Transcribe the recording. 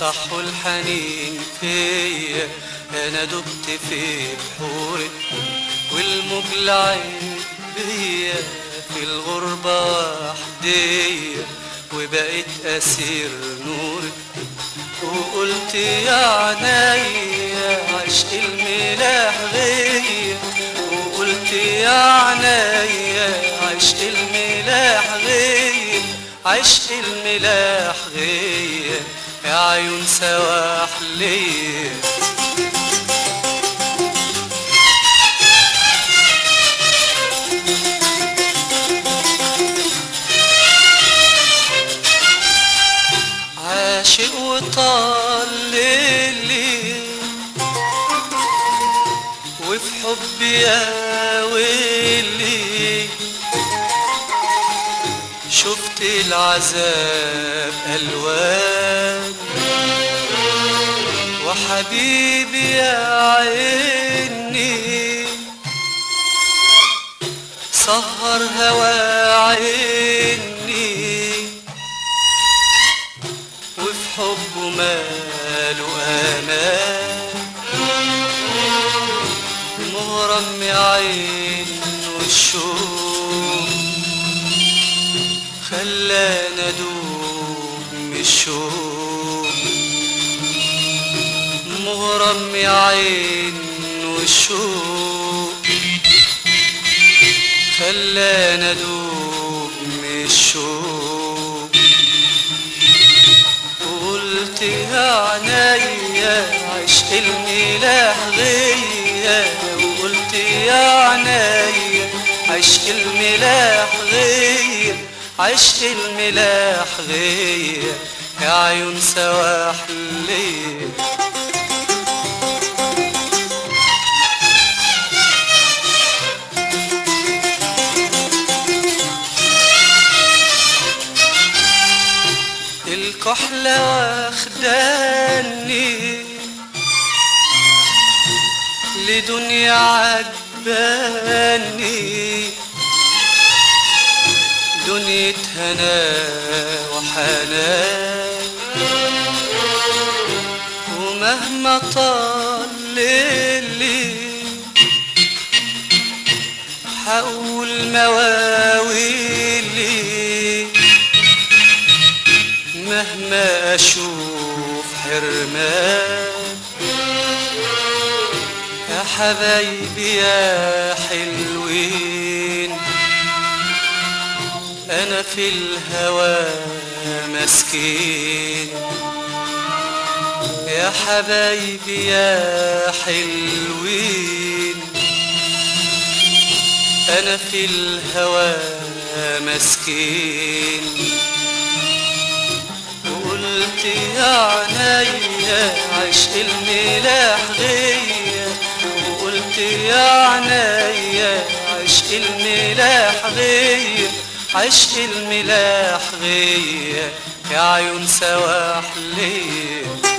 صح الحنين فيا أنا دبت في بحورك والموج بيا في الغربة وحدية وبقيت أسير نورك وقلت يا عينيا عشق الملاح غيا. وقلت يا عينيا عشق الملاح غيا عشق الملاح غيا. يا عيون سواح ليا عاشق وطال ليلي وفي حبي يا ويلي شفت العذاب ألوان. وحبيبي يا عيني سهر هوى عيني. وفي حبه ماله أمان مغرم عين والشوق. من الشوق مغرم عين والشوق خلانا ادوب من الشوق قلت يا عينيا عشق الملاح غيا وقلت يا عينيا عشق الملاح غيا عشق الملاح غيا يا عيون سواح ليا الكحلة واخداني لدنيا عجباني. دنيا هنا وحنان ومهما طال ليلي حقول مواويلي. مهما أشوف حرمان يا حبايبي يا حلوين أنا في الهوى مسكين. يا حبايبي يا حلوين. أنا في الهوى مسكين. وقلت يا عينيا عشق الملاح غيا وقلت يا عينيا عشق الملاح غيا عشق الملاح غيا يا عيون سواح ليا.